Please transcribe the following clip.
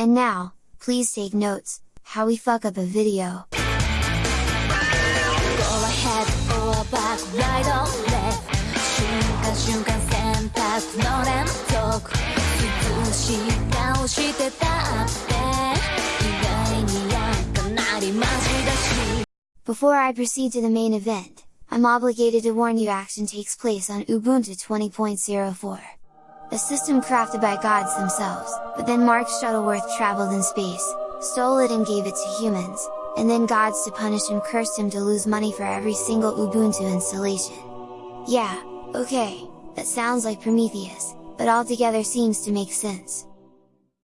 And now, please take notes, how we fuck up a video. Go ahead, back, right or left Before I proceed to the main event, I'm obligated to warn you action takes place on Ubuntu 20.04. A system crafted by gods themselves, but then Mark Shuttleworth traveled in space, stole it and gave it to humans, and then gods to punish him cursed him to lose money for every single Ubuntu installation. Yeah, okay, that sounds like Prometheus, but altogether seems to make sense.